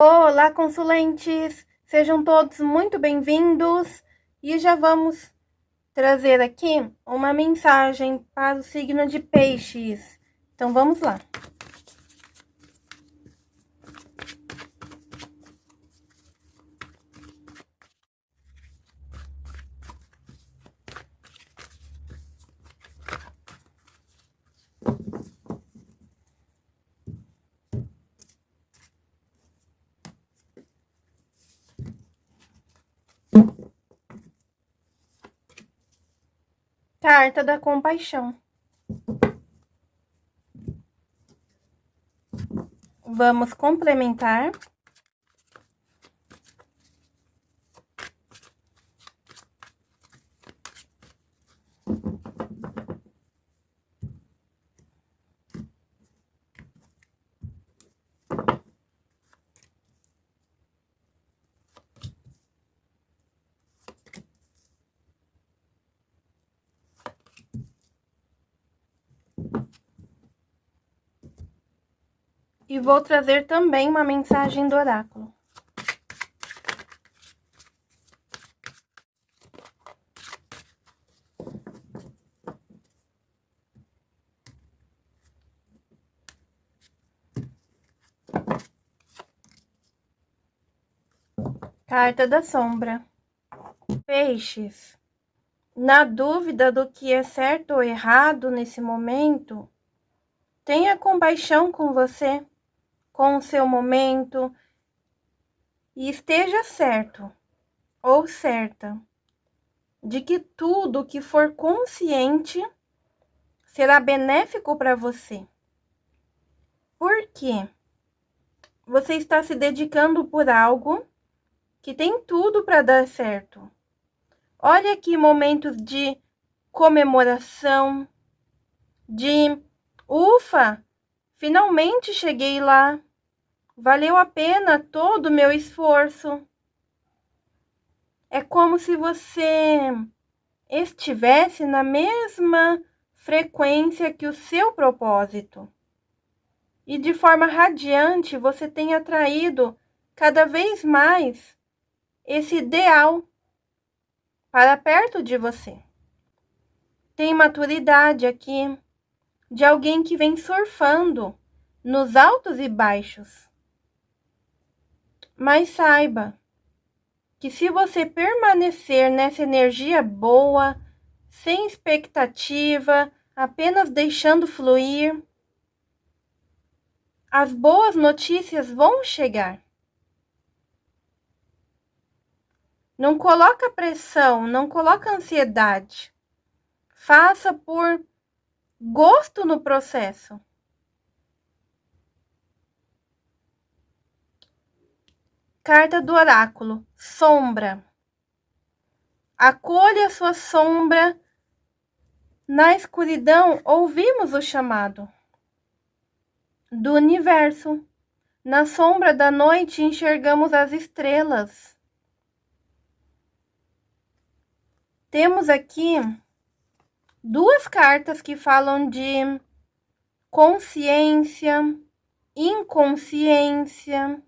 Olá, consulentes! Sejam todos muito bem-vindos e já vamos trazer aqui uma mensagem para o signo de peixes. Então, vamos lá. Carta da compaixão. Vamos complementar. E vou trazer também uma mensagem do oráculo. Carta da sombra. Peixes. Na dúvida do que é certo ou errado nesse momento, tenha compaixão com você com o seu momento e esteja certo ou certa de que tudo que for consciente será benéfico para você. Por quê? Você está se dedicando por algo que tem tudo para dar certo. Olha aqui momentos de comemoração, de ufa, finalmente cheguei lá. Valeu a pena todo o meu esforço. É como se você estivesse na mesma frequência que o seu propósito. E de forma radiante você tem atraído cada vez mais esse ideal para perto de você. Tem maturidade aqui de alguém que vem surfando nos altos e baixos mas saiba que se você permanecer nessa energia boa, sem expectativa, apenas deixando fluir, as boas notícias vão chegar. Não coloca pressão, não coloca ansiedade. Faça por gosto no processo. Carta do oráculo. Sombra. Acolha sua sombra. Na escuridão, ouvimos o chamado do universo. Na sombra da noite, enxergamos as estrelas. Temos aqui duas cartas que falam de consciência, inconsciência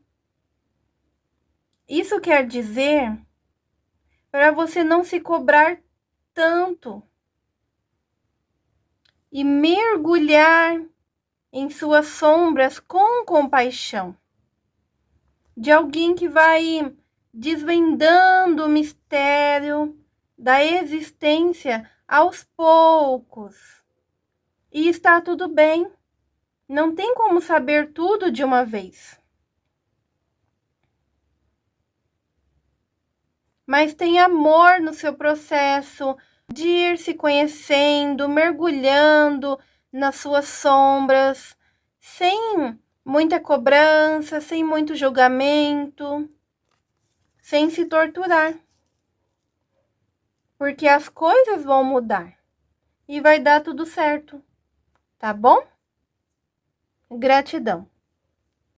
isso quer dizer para você não se cobrar tanto e mergulhar em suas sombras com compaixão. De alguém que vai desvendando o mistério da existência aos poucos. E está tudo bem. Não tem como saber tudo de uma vez. Mas tem amor no seu processo de ir se conhecendo, mergulhando nas suas sombras, sem muita cobrança, sem muito julgamento, sem se torturar. Porque as coisas vão mudar e vai dar tudo certo, tá bom? Gratidão.